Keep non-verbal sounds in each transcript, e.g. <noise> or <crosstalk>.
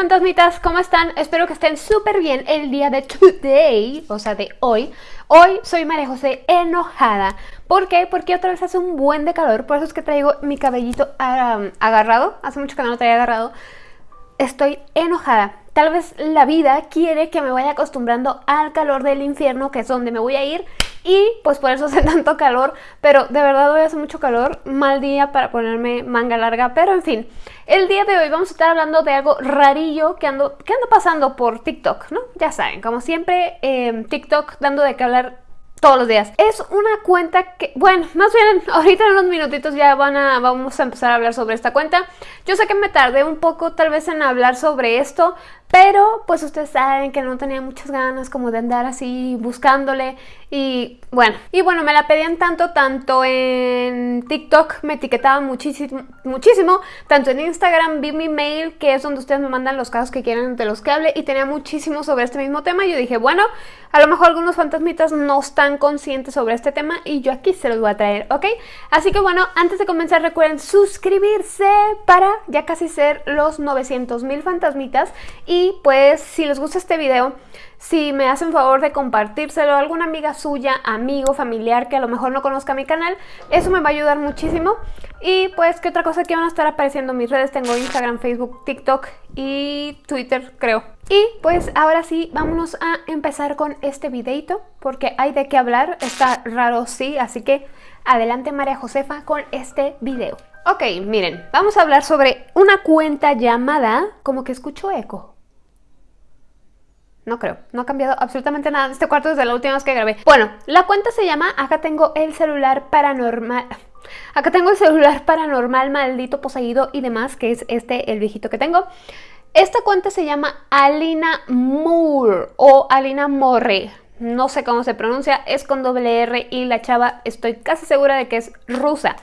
fantasmitas, ¿cómo están? Espero que estén súper bien el día de today, o sea, de hoy. Hoy soy María José enojada. ¿Por qué? Porque otra vez hace un buen de calor, por eso es que traigo mi cabellito agarrado. Hace mucho que no lo traía agarrado. Estoy enojada. Tal vez la vida quiere que me vaya acostumbrando al calor del infierno, que es donde me voy a ir y pues por eso <laughs> hace tanto calor, pero de verdad hoy hace mucho calor, mal día para ponerme manga larga, pero en fin, el día de hoy vamos a estar hablando de algo rarillo que ando, que ando pasando por TikTok, ¿no? Ya saben, como siempre, eh, TikTok dando de qué hablar todos los días. Es una cuenta que, bueno, más bien <laughs> ahorita en unos minutitos ya van a, vamos a empezar a hablar sobre esta cuenta. Yo sé que me tardé un poco tal vez en hablar sobre esto, pero pues ustedes saben que no tenía muchas ganas como de andar así buscándole y bueno, y bueno, me la pedían tanto, tanto en TikTok me etiquetaban muchísimo, muchísimo, tanto en Instagram vi mi mail que es donde ustedes me mandan los casos que quieren de los que hable y tenía muchísimo sobre este mismo tema yo dije, bueno, a lo mejor algunos fantasmitas no están conscientes sobre este tema y yo aquí se los voy a traer, ¿ok? Así que bueno, antes de comenzar recuerden suscribirse para ya casi ser los 900 mil fantasmitas y y pues si les gusta este video, si me hacen favor de compartírselo a alguna amiga suya, amigo, familiar que a lo mejor no conozca mi canal, eso me va a ayudar muchísimo. Y pues, ¿qué otra cosa que van a estar apareciendo en mis redes? Tengo Instagram, Facebook, TikTok y Twitter, creo. Y pues ahora sí, vámonos a empezar con este videito, porque hay de qué hablar, está raro sí, así que adelante María Josefa con este video. Ok, miren, vamos a hablar sobre una cuenta llamada... como que escucho eco. No creo, no ha cambiado absolutamente nada en este cuarto desde la última vez que grabé. Bueno, la cuenta se llama Acá tengo el celular paranormal... Acá tengo el celular paranormal, maldito, poseído y demás, que es este, el viejito que tengo. Esta cuenta se llama Alina Moore o Alina Morre. No sé cómo se pronuncia, es con doble R y la chava estoy casi segura de que es rusa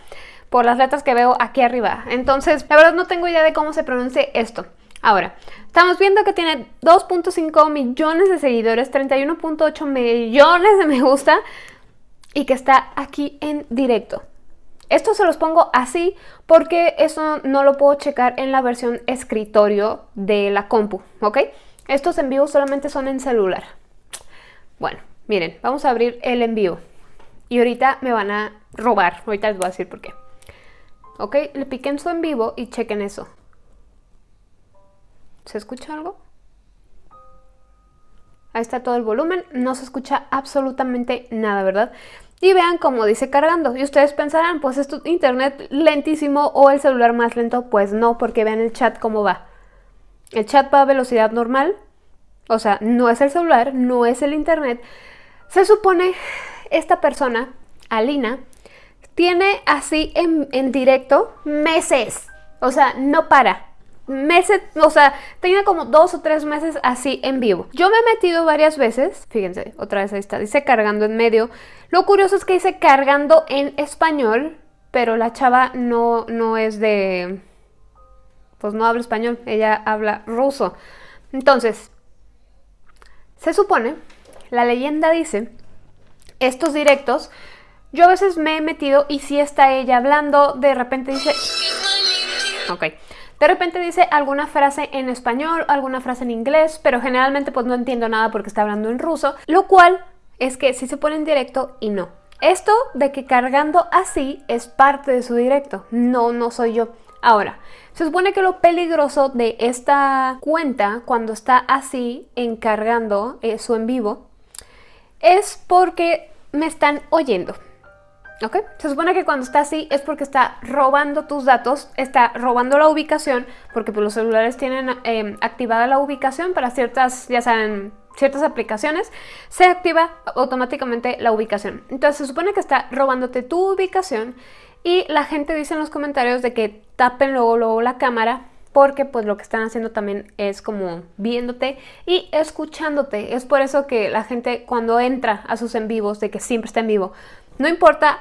por las letras que veo aquí arriba. Entonces, la verdad no tengo idea de cómo se pronuncia esto. Ahora, estamos viendo que tiene 2.5 millones de seguidores, 31.8 millones de me gusta y que está aquí en directo. Esto se los pongo así porque eso no lo puedo checar en la versión escritorio de la compu, ¿ok? Estos en vivo solamente son en celular. Bueno, miren, vamos a abrir el en vivo. Y ahorita me van a robar, ahorita les voy a decir por qué. Ok, le piquen en su en vivo y chequen eso. ¿Se escucha algo? Ahí está todo el volumen, no se escucha absolutamente nada, ¿verdad? Y vean cómo dice cargando. Y ustedes pensarán, pues es tu internet lentísimo o el celular más lento. Pues no, porque vean el chat cómo va. El chat va a velocidad normal. O sea, no es el celular, no es el internet. Se supone esta persona, Alina, tiene así en, en directo meses. O sea, no para meses, o sea, tenía como dos o tres meses así en vivo. Yo me he metido varias veces, fíjense, otra vez ahí está, dice cargando en medio. Lo curioso es que dice cargando en español, pero la chava no, no es de... pues no habla español, ella habla ruso. Entonces, se supone, la leyenda dice, estos directos, yo a veces me he metido y si está ella hablando, de repente dice... Ok, de repente dice alguna frase en español, alguna frase en inglés, pero generalmente pues no entiendo nada porque está hablando en ruso, lo cual es que sí se pone en directo y no. Esto de que cargando así es parte de su directo, no, no soy yo. Ahora, se supone que lo peligroso de esta cuenta cuando está así encargando eh, su en vivo es porque me están oyendo. ¿Ok? Se supone que cuando está así es porque está robando tus datos, está robando la ubicación, porque pues, los celulares tienen em, activada la ubicación para ciertas, ya saben, ciertas aplicaciones, se activa automáticamente la ubicación. Entonces se supone que está robándote tu ubicación y la gente dice en los comentarios de que tapen luego, luego la cámara porque pues lo que están haciendo también es como viéndote y escuchándote. Es por eso que la gente cuando entra a sus en vivos, de que siempre está en vivo, no importa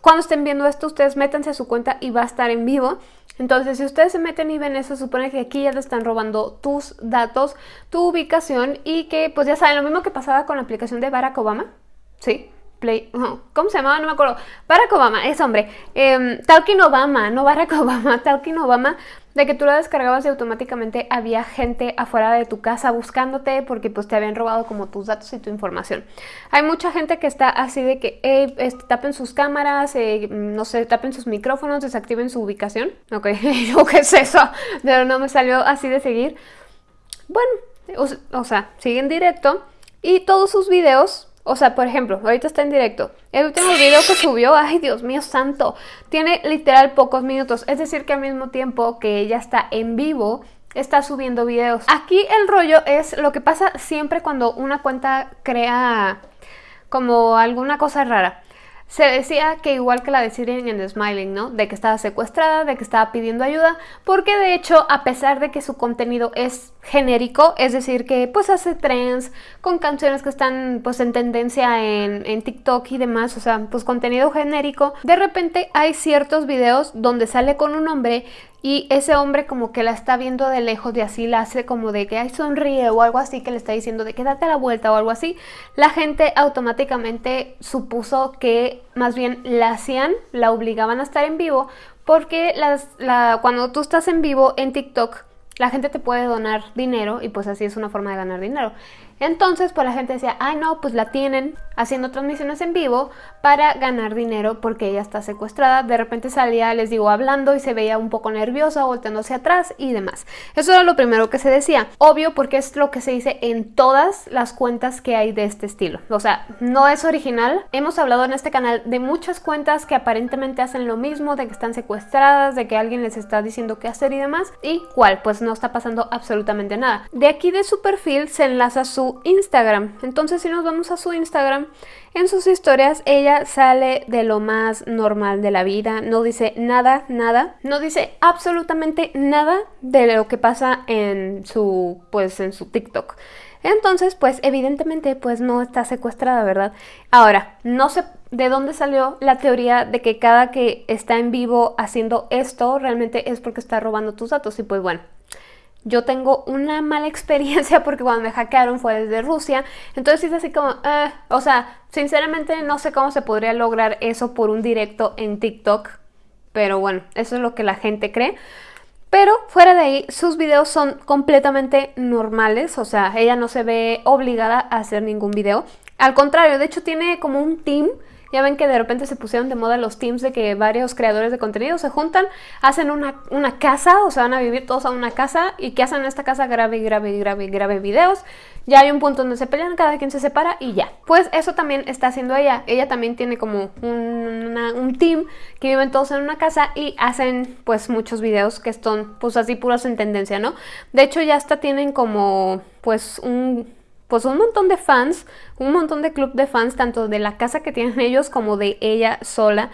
cuando estén viendo esto, ustedes métanse a su cuenta y va a estar en vivo. Entonces, si ustedes se meten y ven eso, supone que aquí ya te están robando tus datos, tu ubicación y que, pues ya saben, lo mismo que pasaba con la aplicación de Barack Obama, ¿sí? Play, ¿cómo se llamaba? No me acuerdo. Barack Obama, es hombre. Eh, Talking Obama, no Barack <laughs> Obama, Talking Obama. De que tú la descargabas y automáticamente había gente afuera de tu casa buscándote porque pues te habían robado como tus datos y tu información. Hay mucha gente que está así de que este, tapen sus cámaras, eh, no sé, tapen sus micrófonos, desactiven su ubicación. Ok, <laughs> yo qué es eso, pero no me salió así de seguir. Bueno, o sea, siguen directo y todos sus videos o sea, por ejemplo, ahorita está en directo. El último video que subió, ay Dios mío santo, tiene literal pocos minutos. Es decir, que al mismo tiempo que ella está en vivo, está subiendo videos. Aquí el rollo es lo que pasa siempre cuando una cuenta crea como alguna cosa rara. Se decía que igual que la de Siren en Smiling, ¿no? De que estaba secuestrada, de que estaba pidiendo ayuda, porque de hecho, a pesar de que su contenido es genérico, es decir, que pues hace trends con canciones que están pues en tendencia en, en TikTok y demás, o sea, pues contenido genérico, de repente hay ciertos videos donde sale con un hombre y ese hombre como que la está viendo de lejos y así la hace como de que ay sonríe o algo así que le está diciendo de que date la vuelta o algo así, la gente automáticamente supuso que más bien la hacían, la obligaban a estar en vivo porque las, la, cuando tú estás en vivo en TikTok la gente te puede donar dinero y pues así es una forma de ganar dinero. Entonces, pues la gente decía, ay no, pues la tienen haciendo transmisiones en vivo para ganar dinero porque ella está secuestrada. De repente salía, les digo, hablando y se veía un poco nerviosa, volteándose atrás y demás. Eso era lo primero que se decía. Obvio porque es lo que se dice en todas las cuentas que hay de este estilo. O sea, no es original. Hemos hablado en este canal de muchas cuentas que aparentemente hacen lo mismo, de que están secuestradas, de que alguien les está diciendo qué hacer y demás. ¿Y cuál? Pues no está pasando absolutamente nada. De aquí de su perfil se enlaza su Instagram. Entonces si nos vamos a su Instagram, en sus historias ella sale de lo más normal de la vida, no dice nada, nada, no dice absolutamente nada de lo que pasa en su, pues en su TikTok. Entonces, pues evidentemente pues no está secuestrada, ¿verdad? Ahora, no sé de dónde salió la teoría de que cada que está en vivo haciendo esto realmente es porque está robando tus datos y pues bueno, yo tengo una mala experiencia <laughs> porque cuando me hackearon fue desde Rusia. Entonces es así como, eh, o sea, sinceramente no sé cómo se podría lograr eso por un directo en TikTok. Pero bueno, eso es lo que la gente cree. Pero fuera de ahí, sus videos son completamente normales. O sea, ella no se ve obligada a hacer ningún video. Al contrario, de hecho tiene como un team ya ven que de repente se pusieron de moda los teams de que varios creadores de contenido se juntan, hacen una, una casa, o sea, van a vivir todos a una casa y que hacen en esta casa grabe, grabe, grabe, grabe videos. Ya hay un punto donde se pelean, cada quien se separa y ya. Pues eso también está haciendo ella. Ella también tiene como un, team que viven todos en una casa y hacen pues muchos videos que están pues así puras en tendencia, ¿no? De hecho ya hasta tienen como pues un pues un montón de fans, un montón de club de fans, tanto de la casa que tienen <laughs> ellos como de ella sola.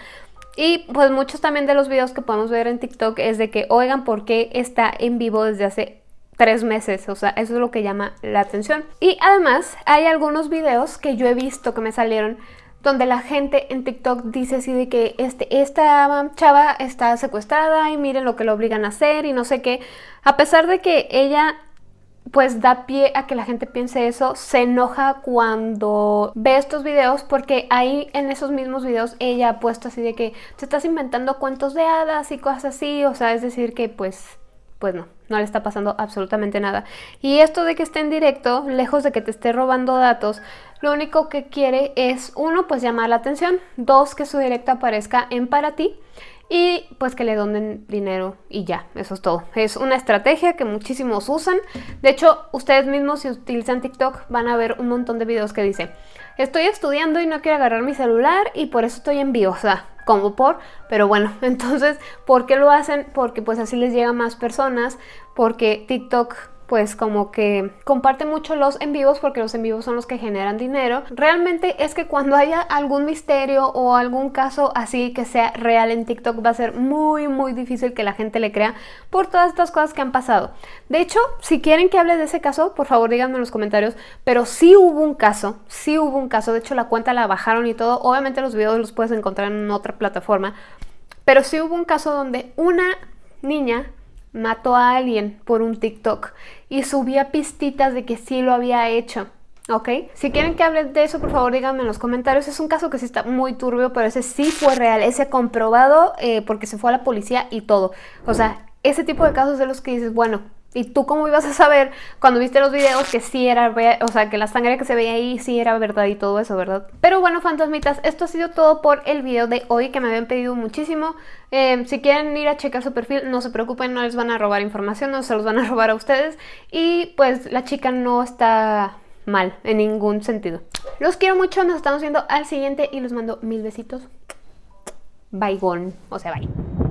Y pues muchos también de los videos que podemos ver en TikTok es de que, oigan, ¿por qué está en vivo desde hace tres meses? O sea, eso es lo que llama la atención. Y además hay algunos videos que yo he visto que me salieron donde la gente en TikTok dice así de que este, esta chava está secuestrada y miren lo que lo obligan a hacer y no sé qué. A pesar de que ella pues da pie a que la gente piense eso, se enoja cuando ve estos videos porque ahí en esos mismos videos ella ha puesto así de que te estás inventando cuentos de hadas y cosas así, o sea, es decir que pues, pues no, no le está pasando absolutamente nada. Y esto de que esté en directo, lejos de que te esté robando datos, lo único que quiere es, uno, pues llamar la atención, dos, que su directo aparezca en para ti, y pues que le donen dinero y ya, eso es todo. Es una estrategia que muchísimos usan. De hecho, ustedes mismos si utilizan TikTok van a ver un montón de videos que dicen estoy estudiando y no quiero agarrar mi celular y por eso estoy en vivo, o sea, como por, pero bueno, <laughs> entonces, ¿por qué lo hacen? Porque pues así les llega a más personas, porque TikTok pues como que comparte mucho los en vivos porque los en vivos son los que generan dinero. Realmente es que cuando haya algún misterio o algún caso así que sea real en TikTok va a ser muy muy difícil que la gente le crea por todas estas cosas que han pasado. De hecho, si quieren que hable de ese caso, por favor díganme en los comentarios, pero sí hubo un caso, sí hubo un caso, de hecho la cuenta la bajaron y todo, obviamente los videos los puedes encontrar en otra plataforma, pero sí hubo un caso donde una niña mató a alguien por un TikTok y subía pistitas de que sí lo había hecho. ¿Ok? Si quieren que hable de eso, por favor díganme en los comentarios. Es un caso que sí está muy turbio, pero ese sí fue real. Ese comprobado eh, porque se fue a la policía y todo. O sea, ese tipo de casos de los que dices, bueno, ¿y tú cómo ibas a saber cuando viste los videos que sí era, o sea, que la sangre que se veía ahí sí era verdad y todo eso, ¿verdad? Pero bueno, fantasmitas, esto ha sido todo por el video de hoy que me habían pedido muchísimo. Eh, si quieren ir a checar su perfil, no se preocupen, no les van a robar información, no se los van a <laughs> robar a ustedes. Y pues la chica no está mal en ningún sentido. Los quiero mucho, nos estamos viendo al siguiente y los mando mil besitos. Bye, o sea, bye.